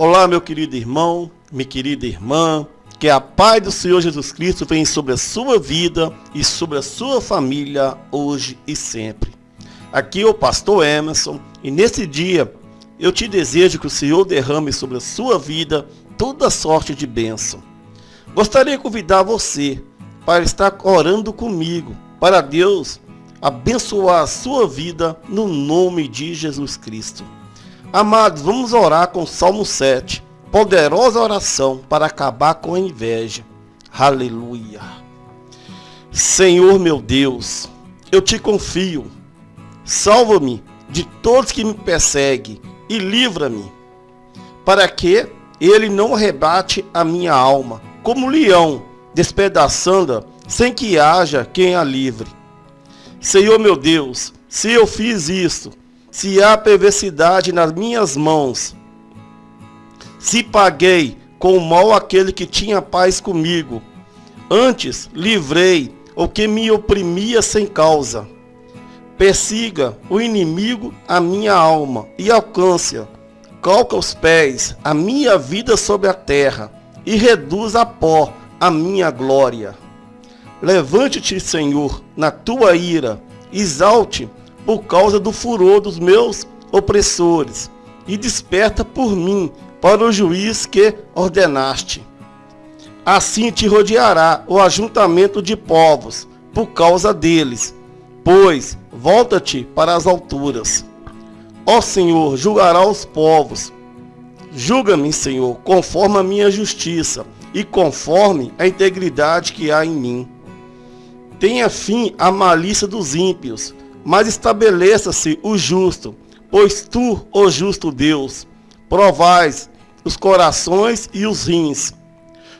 Olá, meu querido irmão, minha querida irmã, que a paz do Senhor Jesus Cristo venha sobre a sua vida e sobre a sua família hoje e sempre. Aqui é o pastor Emerson e nesse dia eu te desejo que o Senhor derrame sobre a sua vida toda sorte de bênção. Gostaria de convidar você para estar orando comigo, para Deus abençoar a sua vida no nome de Jesus Cristo. Amados, vamos orar com o Salmo 7. Poderosa oração para acabar com a inveja. Aleluia. Senhor meu Deus, eu te confio. Salva-me de todos que me perseguem e livra-me, para que ele não arrebate a minha alma, como leão, despedaçando-a, sem que haja quem a livre. Senhor meu Deus, se eu fiz isso, se há perversidade nas minhas mãos, se paguei com mal aquele que tinha paz comigo, antes livrei o que me oprimia sem causa. Persiga o inimigo a minha alma e alcance-a. Calca os pés a minha vida sobre a terra e reduz a pó a minha glória. Levante-te, Senhor, na tua ira, exalte por causa do furor dos meus opressores, e desperta por mim para o juiz que ordenaste. Assim te rodeará o ajuntamento de povos, por causa deles, pois volta-te para as alturas. Ó Senhor, julgará os povos. Julga-me, Senhor, conforme a minha justiça e conforme a integridade que há em mim. Tenha fim a malícia dos ímpios mas estabeleça-se o justo, pois tu, ó justo Deus, provais os corações e os rins.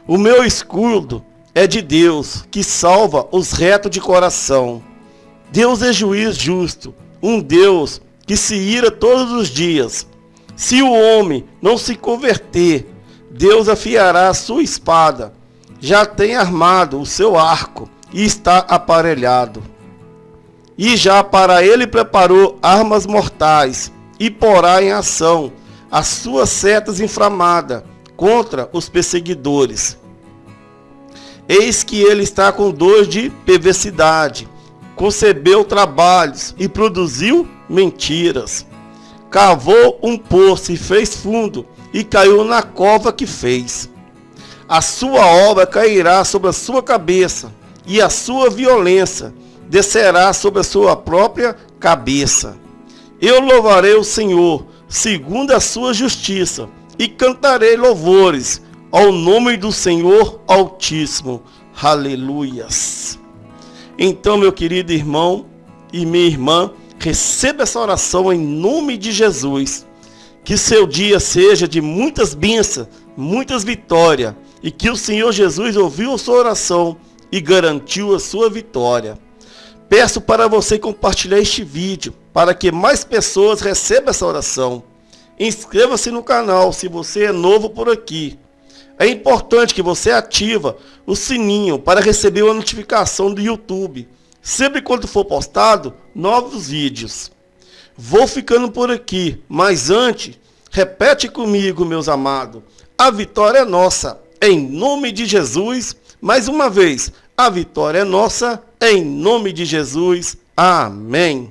O meu escudo é de Deus, que salva os retos de coração. Deus é juiz justo, um Deus que se ira todos os dias. Se o homem não se converter, Deus afiará a sua espada. Já tem armado o seu arco e está aparelhado e já para ele preparou armas mortais, e porá em ação as suas setas inflamadas contra os perseguidores. Eis que ele está com dor de perversidade, concebeu trabalhos e produziu mentiras. Cavou um poço e fez fundo, e caiu na cova que fez. A sua obra cairá sobre a sua cabeça, e a sua violência descerá sobre a sua própria cabeça. Eu louvarei o Senhor, segundo a sua justiça, e cantarei louvores ao nome do Senhor Altíssimo. Aleluias. Então, meu querido irmão e minha irmã, receba essa oração em nome de Jesus. Que seu dia seja de muitas bênçãos, muitas vitórias, e que o Senhor Jesus ouviu a sua oração e garantiu a sua vitória. Peço para você compartilhar este vídeo para que mais pessoas recebam essa oração. Inscreva-se no canal se você é novo por aqui. É importante que você ativa o sininho para receber uma notificação do YouTube, sempre quando for postado novos vídeos. Vou ficando por aqui, mas antes, repete comigo, meus amados. A vitória é nossa, em nome de Jesus. Mais uma vez, a vitória é nossa, em nome de Jesus. Amém.